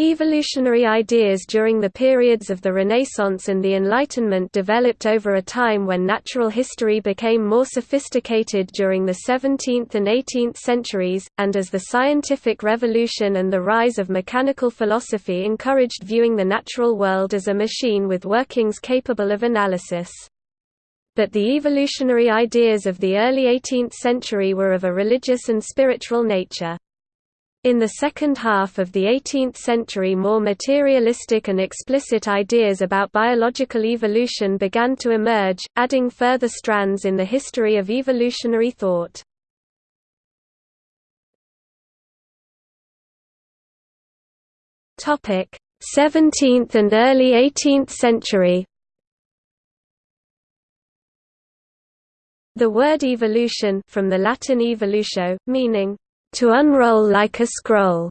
Evolutionary ideas during the periods of the Renaissance and the Enlightenment developed over a time when natural history became more sophisticated during the 17th and 18th centuries, and as the scientific revolution and the rise of mechanical philosophy encouraged viewing the natural world as a machine with workings capable of analysis. But the evolutionary ideas of the early 18th century were of a religious and spiritual nature. In the second half of the 18th century more materialistic and explicit ideas about biological evolution began to emerge, adding further strands in the history of evolutionary thought. Topic: 17th and early 18th century. The word evolution from the Latin evolutio, meaning to unroll like a scroll,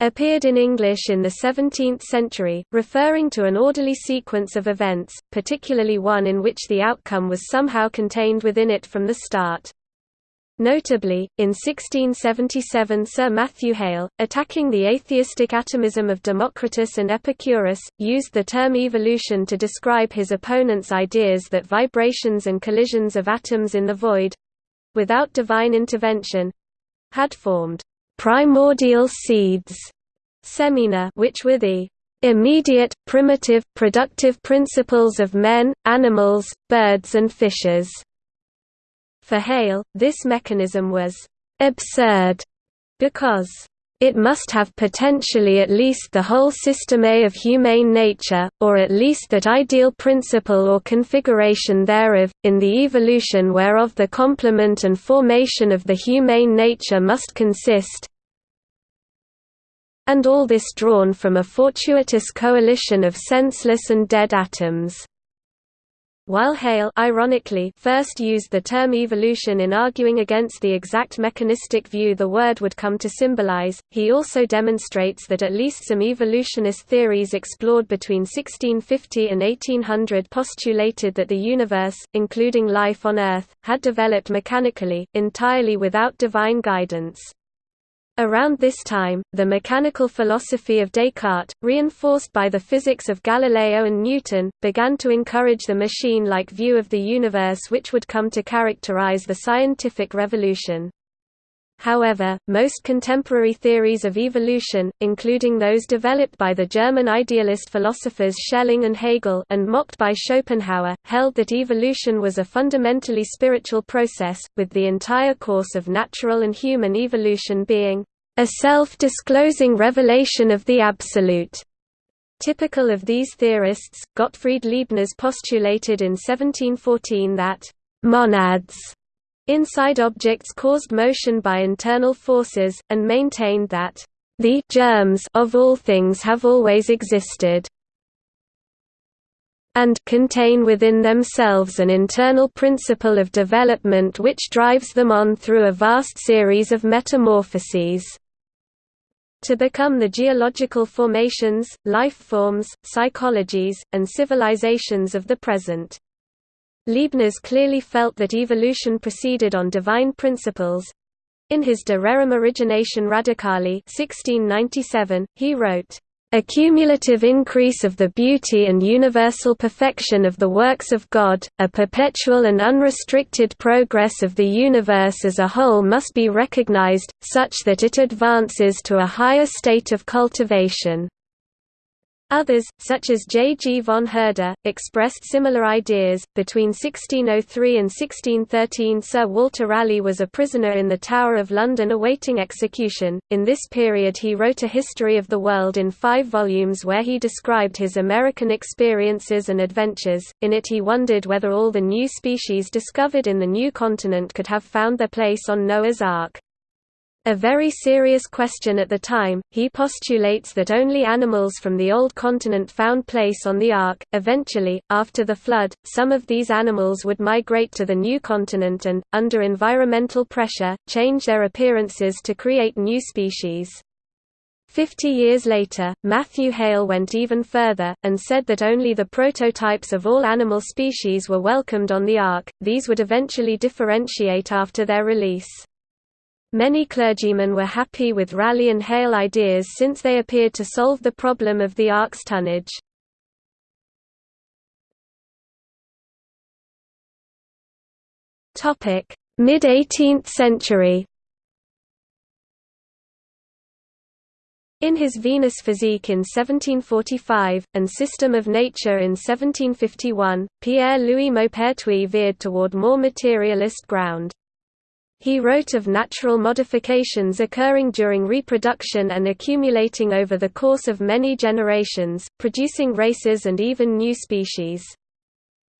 appeared in English in the 17th century, referring to an orderly sequence of events, particularly one in which the outcome was somehow contained within it from the start. Notably, in 1677 Sir Matthew Hale, attacking the atheistic atomism of Democritus and Epicurus, used the term evolution to describe his opponent's ideas that vibrations and collisions of atoms in the void—without divine intervention, had formed primordial seeds semina which were the immediate, primitive, productive principles of men, animals, birds and fishes. For Hale, this mechanism was absurd because it must have potentially at least the whole systeme of humane nature, or at least that ideal principle or configuration thereof, in the evolution whereof the complement and formation of the humane nature must consist, and all this drawn from a fortuitous coalition of senseless and dead atoms. While Hale ironically first used the term evolution in arguing against the exact mechanistic view the word would come to symbolize, he also demonstrates that at least some evolutionist theories explored between 1650 and 1800 postulated that the universe, including life on Earth, had developed mechanically, entirely without divine guidance. Around this time, the mechanical philosophy of Descartes, reinforced by the physics of Galileo and Newton, began to encourage the machine-like view of the universe which would come to characterize the scientific revolution. However, most contemporary theories of evolution, including those developed by the German idealist philosophers Schelling and Hegel and mocked by Schopenhauer, held that evolution was a fundamentally spiritual process, with the entire course of natural and human evolution being a self-disclosing revelation of the Absolute. Typical of these theorists, Gottfried Leibniz postulated in 1714 that monads inside objects caused motion by internal forces, and maintained that the germs of all things have always existed and contain within themselves an internal principle of development which drives them on through a vast series of metamorphoses to become the geological formations, life forms, psychologies, and civilizations of the present. Leibniz clearly felt that evolution proceeded on divine principles. In his De Rerum Originatione Radicali 1697, he wrote, a cumulative increase of the beauty and universal perfection of the works of God, a perpetual and unrestricted progress of the universe as a whole must be recognized, such that it advances to a higher state of cultivation. Others, such as J. G. von Herder, expressed similar ideas. Between 1603 and 1613, Sir Walter Raleigh was a prisoner in the Tower of London awaiting execution. In this period, he wrote a history of the world in five volumes where he described his American experiences and adventures. In it, he wondered whether all the new species discovered in the new continent could have found their place on Noah's Ark. A very serious question at the time, he postulates that only animals from the Old Continent found place on the Ark. Eventually, after the flood, some of these animals would migrate to the new continent and, under environmental pressure, change their appearances to create new species. Fifty years later, Matthew Hale went even further, and said that only the prototypes of all animal species were welcomed on the Ark, these would eventually differentiate after their release. Many clergymen were happy with Raleigh and Hale ideas since they appeared to solve the problem of the ark's tonnage. Mid-18th century In his Venus Physique in 1745, and System of Nature in 1751, Pierre-Louis Maupertuis veered toward more materialist ground. He wrote of natural modifications occurring during reproduction and accumulating over the course of many generations, producing races and even new species.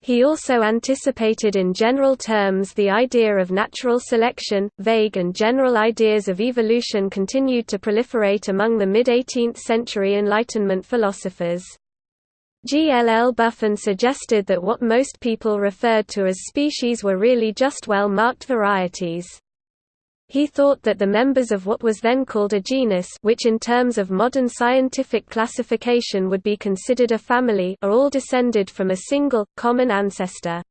He also anticipated in general terms the idea of natural selection. Vague and general ideas of evolution continued to proliferate among the mid 18th century Enlightenment philosophers. G. L. L. Buffon suggested that what most people referred to as species were really just well-marked varieties. He thought that the members of what was then called a genus which in terms of modern scientific classification would be considered a family are all descended from a single, common ancestor.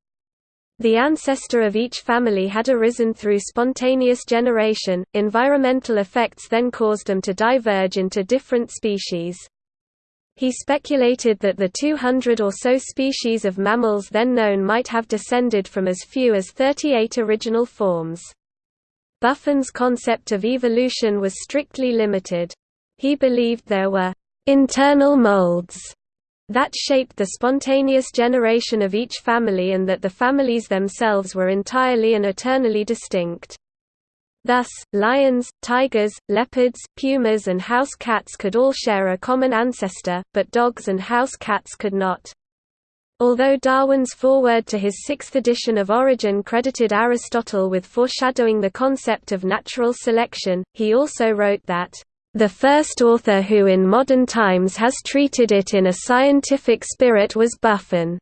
The ancestor of each family had arisen through spontaneous generation, environmental effects then caused them to diverge into different species. He speculated that the 200 or so species of mammals then known might have descended from as few as 38 original forms. Buffon's concept of evolution was strictly limited. He believed there were internal molds that shaped the spontaneous generation of each family and that the families themselves were entirely and eternally distinct. Thus, lions, tigers, leopards, pumas and house cats could all share a common ancestor, but dogs and house cats could not. Although Darwin's foreword to his sixth edition of Origin credited Aristotle with foreshadowing the concept of natural selection, he also wrote that, "...the first author who in modern times has treated it in a scientific spirit was Buffon."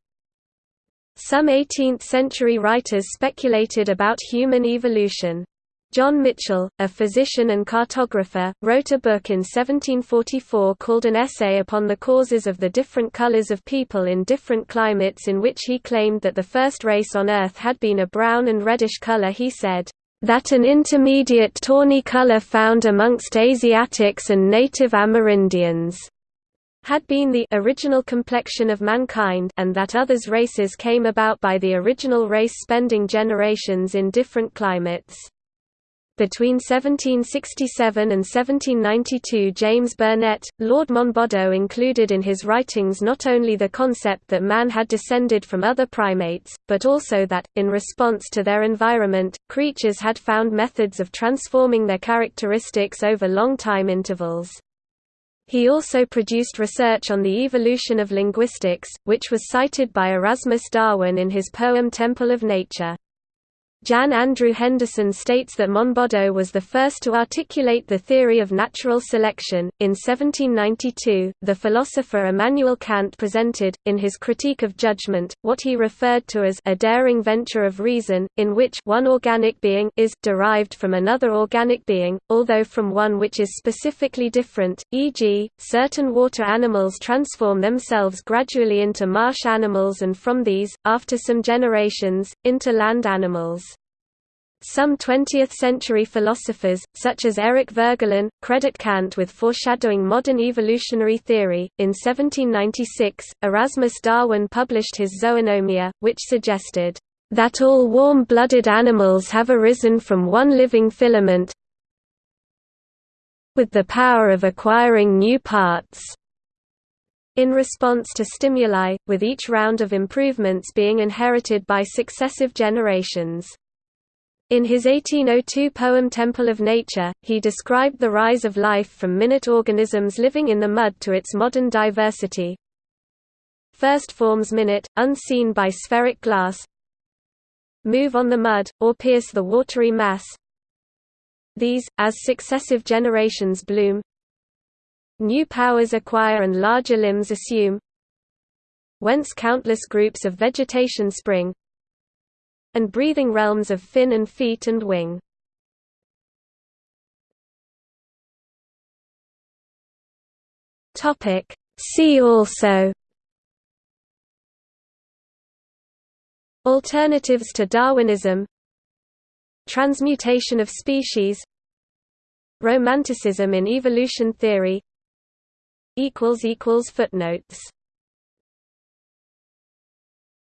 Some 18th-century writers speculated about human evolution. John Mitchell, a physician and cartographer, wrote a book in 1744 called An Essay upon the Causes of the Different Colors of People in Different Climates in which he claimed that the first race on Earth had been a brown and reddish color he said, "...that an intermediate tawny color found amongst Asiatics and native Amerindians." had been the original complexion of mankind and that others races came about by the original race spending generations in different climates. Between 1767 and 1792 James Burnett, Lord Monboddo included in his writings not only the concept that man had descended from other primates, but also that, in response to their environment, creatures had found methods of transforming their characteristics over long time intervals. He also produced research on the evolution of linguistics, which was cited by Erasmus Darwin in his poem Temple of Nature. Jan Andrew Henderson states that Monboddo was the first to articulate the theory of natural selection. In 1792, the philosopher Immanuel Kant presented, in his Critique of Judgment, what he referred to as a daring venture of reason, in which one organic being is derived from another organic being, although from one which is specifically different, e.g., certain water animals transform themselves gradually into marsh animals and from these, after some generations, into land animals. Some 20th-century philosophers, such as Eric Voegelin, credit Kant with foreshadowing modern evolutionary theory. In 1796, Erasmus Darwin published his Zoonomia, which suggested that all warm-blooded animals have arisen from one living filament with the power of acquiring new parts in response to stimuli, with each round of improvements being inherited by successive generations. In his 1802 poem Temple of Nature, he described the rise of life from minute organisms living in the mud to its modern diversity. First forms minute, unseen by spheric glass move on the mud, or pierce the watery mass. These, as successive generations bloom, new powers acquire and larger limbs assume, whence countless groups of vegetation spring, and breathing realms of fin and feet and wing. See also. Alternatives to Darwinism. Transmutation of species. Romanticism in evolution theory. Footnotes